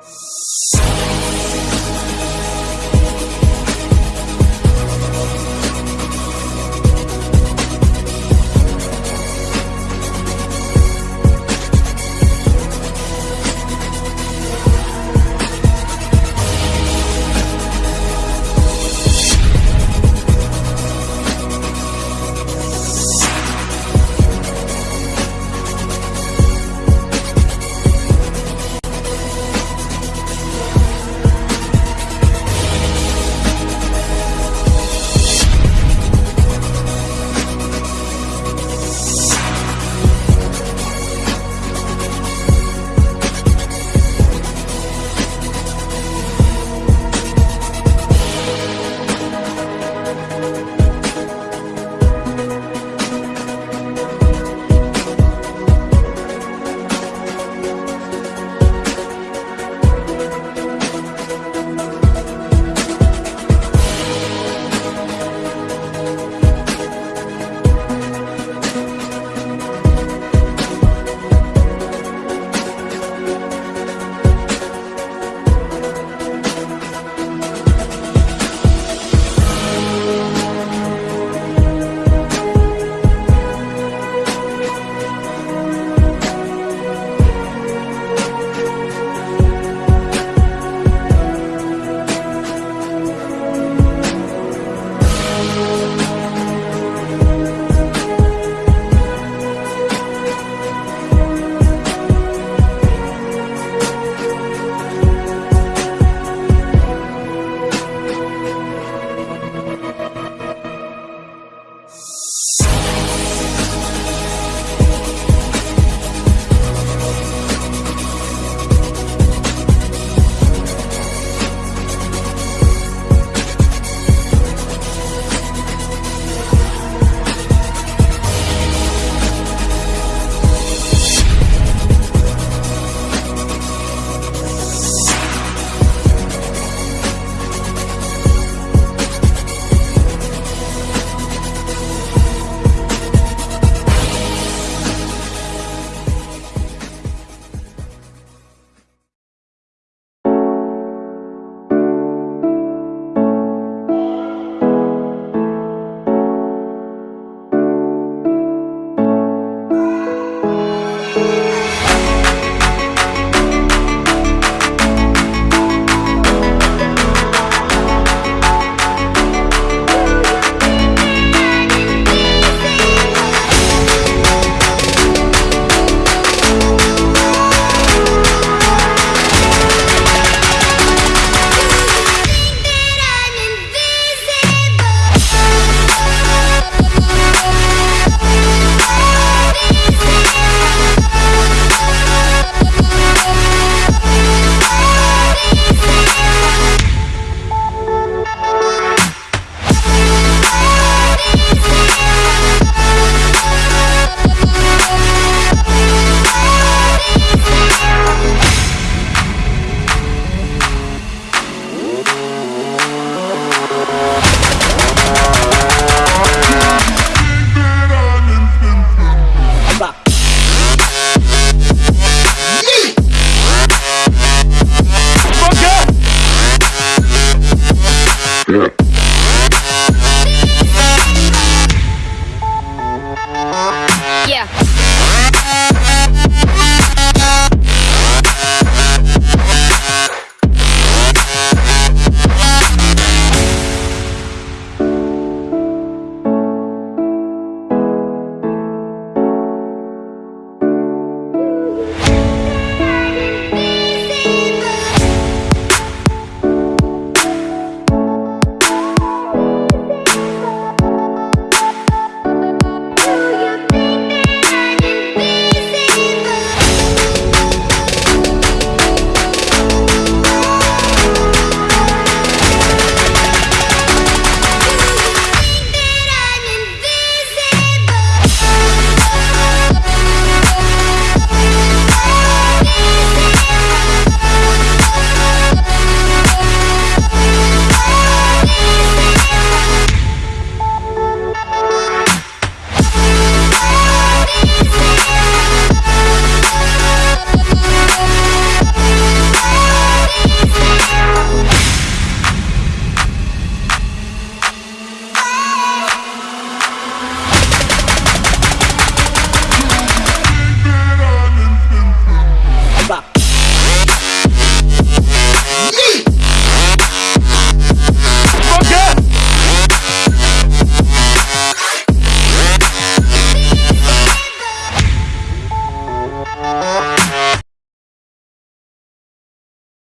Yeah. Yeah.